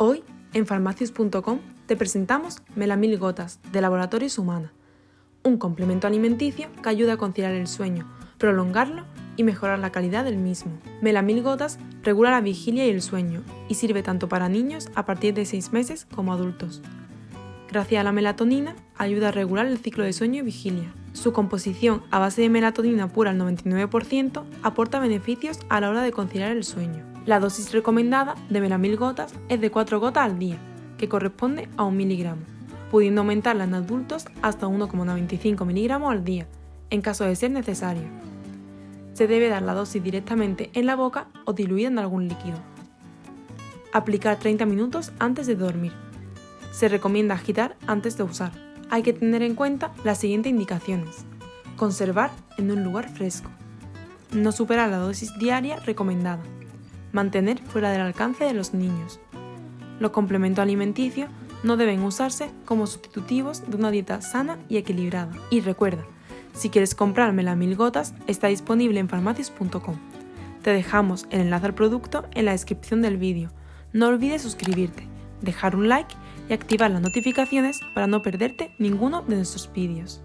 Hoy, en farmacius.com, te presentamos Melamil Gotas de Laboratorios Humana, un complemento alimenticio que ayuda a conciliar el sueño, prolongarlo y mejorar la calidad del mismo. Melamil Gotas regula la vigilia y el sueño y sirve tanto para niños a partir de 6 meses como adultos. Gracias a la melatonina, ayuda a regular el ciclo de sueño y vigilia. Su composición a base de melatonina pura al 99% aporta beneficios a la hora de conciliar el sueño. La dosis recomendada de melamil gotas es de 4 gotas al día, que corresponde a 1 miligramo, pudiendo aumentarla en adultos hasta 1,95 miligramos al día, en caso de ser necesario. Se debe dar la dosis directamente en la boca o diluida en algún líquido. Aplicar 30 minutos antes de dormir. Se recomienda agitar antes de usar. Hay que tener en cuenta las siguientes indicaciones. Conservar en un lugar fresco. No superar la dosis diaria recomendada mantener fuera del alcance de los niños. Los complementos alimenticios no deben usarse como sustitutivos de una dieta sana y equilibrada. Y recuerda, si quieres comprar melamil gotas, está disponible en farmacias.com. Te dejamos el enlace al producto en la descripción del vídeo. No olvides suscribirte, dejar un like y activar las notificaciones para no perderte ninguno de nuestros vídeos.